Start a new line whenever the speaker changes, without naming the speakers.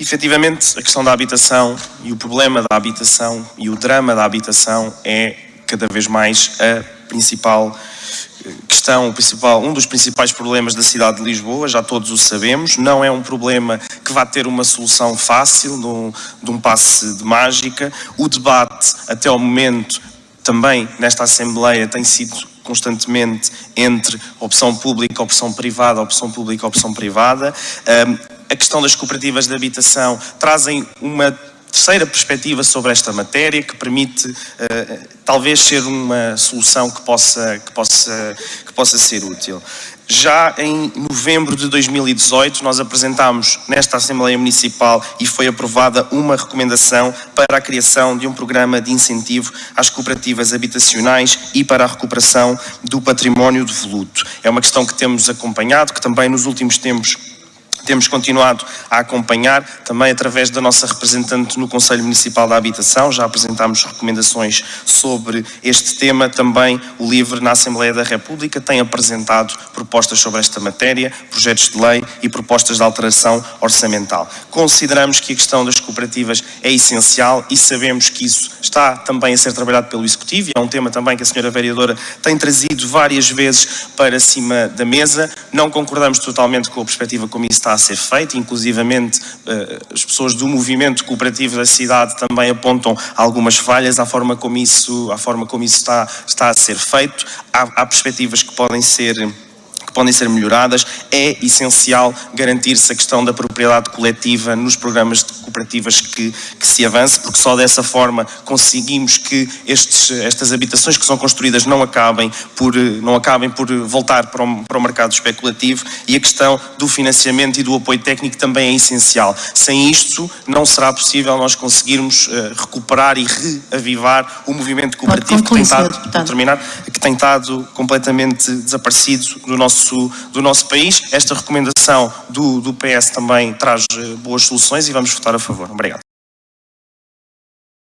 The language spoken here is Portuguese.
Efetivamente, a questão da habitação e o problema da habitação e o drama da habitação é cada vez mais a principal eh, questão, principal, um dos principais problemas da cidade de Lisboa, já todos o sabemos, não é um problema que vá ter uma solução fácil, de um, de um passe de mágica. O debate, até ao momento, também nesta Assembleia, tem sido constantemente entre opção pública, opção privada, opção pública, opção privada. A questão das cooperativas de habitação trazem uma terceira perspectiva sobre esta matéria que permite uh, talvez ser uma solução que possa, que, possa, que possa ser útil. Já em novembro de 2018 nós apresentámos nesta Assembleia Municipal e foi aprovada uma recomendação para a criação de um programa de incentivo às cooperativas habitacionais e para a recuperação do património devoluto. É uma questão que temos acompanhado, que também nos últimos tempos temos continuado a acompanhar, também através da nossa representante no Conselho Municipal da Habitação, já apresentámos recomendações sobre este tema, também o LIVRE na Assembleia da República tem apresentado propostas sobre esta matéria, projetos de lei e propostas de alteração orçamental. Consideramos que a questão das cooperativas é essencial e sabemos que isso está também a ser trabalhado pelo Executivo e é um tema também que a senhora vereadora tem trazido várias vezes para cima da mesa. Não concordamos totalmente com a perspectiva como isso está a ser feito, inclusivamente eh, as pessoas do movimento cooperativo da cidade também apontam algumas falhas à forma como isso, à forma como isso está, está a ser feito. Há, há perspectivas que podem ser podem ser melhoradas, é essencial garantir-se a questão da propriedade coletiva nos programas de cooperativas que, que, se avance, porque só dessa forma conseguimos que estes, estas habitações que são construídas não acabem por, não acabem por voltar para o, para o mercado especulativo e a questão do financiamento e do apoio técnico também é essencial. Sem isto não será possível nós conseguirmos uh, recuperar e reavivar o movimento cooperativo que tem, estado, terminar, que tem estado completamente desaparecido do nosso nosso, do nosso país. Esta recomendação do, do PS também traz eh, boas soluções e vamos votar a favor. Obrigado.